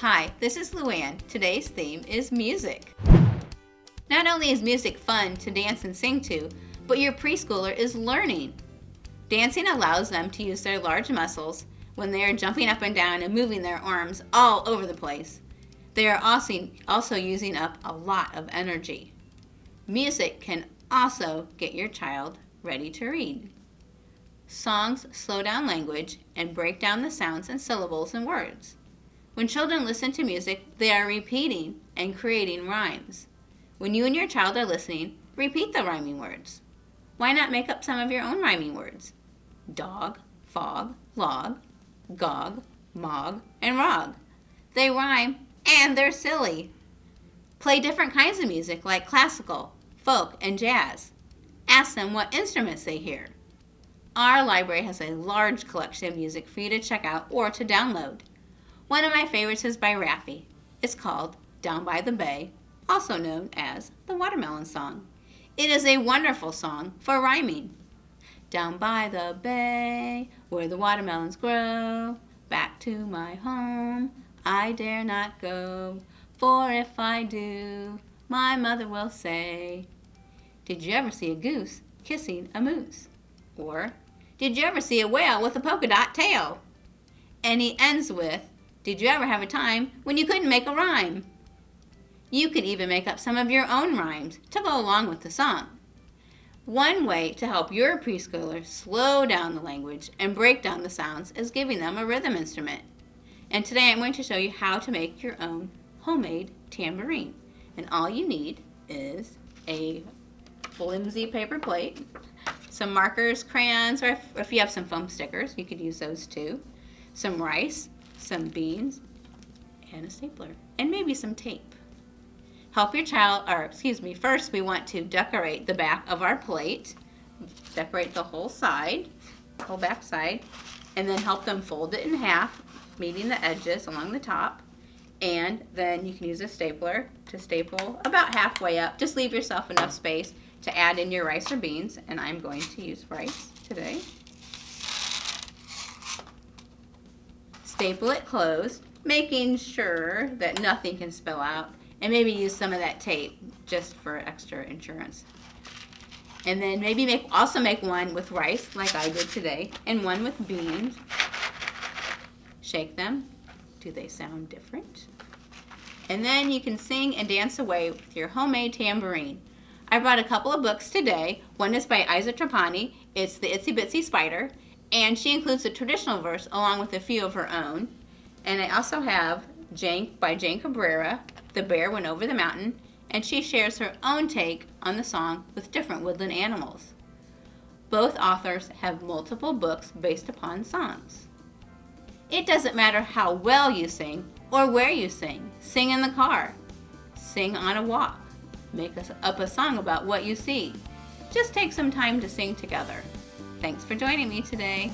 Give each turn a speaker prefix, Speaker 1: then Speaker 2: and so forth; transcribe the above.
Speaker 1: Hi, this is Luann. Today's theme is music. Not only is music fun to dance and sing to, but your preschooler is learning. Dancing allows them to use their large muscles when they are jumping up and down and moving their arms all over the place. They are also, also using up a lot of energy. Music can also get your child ready to read. Songs slow down language and break down the sounds and syllables in words. When children listen to music, they are repeating and creating rhymes. When you and your child are listening, repeat the rhyming words. Why not make up some of your own rhyming words? Dog, fog, log, gog, mog, and rog. They rhyme and they're silly. Play different kinds of music like classical, folk, and jazz. Ask them what instruments they hear. Our library has a large collection of music for you to check out or to download. One of my favorites is by Raffi. It's called Down by the Bay, also known as the Watermelon Song. It is a wonderful song for rhyming. Down by the bay, where the watermelons grow, back to my home, I dare not go, for if I do, my mother will say, Did you ever see a goose kissing a moose? Or, did you ever see a whale with a polka dot tail? And he ends with, Did you ever have a time when you couldn't make a rhyme? You could even make up some of your own rhymes to go along with the song. One way to help your preschooler slow down the language and break down the sounds is giving them a rhythm instrument. And today I'm going to show you how to make your own homemade tambourine. And all you need is a flimsy paper plate, some markers, crayons, or if, if you have some foam stickers, you could use those too. Some rice, some beans, and a stapler, and maybe some tape. Help your child, or excuse me, first we want to decorate the back of our plate. Decorate the whole side, whole back side, and then help them fold it in half, meeting the edges along the top. And then you can use a stapler to staple about halfway up. Just leave yourself enough space to add in your rice or beans, and I'm going to use rice today. Staple it closed, making sure that nothing can spill out, and maybe use some of that tape just for extra insurance. And then maybe make also make one with rice, like I did today, and one with beans. Shake them. Do they sound different? And then you can sing and dance away with your homemade tambourine. I brought a couple of books today. One is by Iza Trapani. It's The Itsy Bitsy Spider. And she includes a traditional verse along with a few of her own. And I also have Jane by Jane Cabrera, The Bear Went Over the Mountain. And she shares her own take on the song with different woodland animals. Both authors have multiple books based upon songs. It doesn't matter how well you sing or where you sing. Sing in the car. Sing on a walk. Make up a song about what you see. Just take some time to sing together. Thanks for joining me today.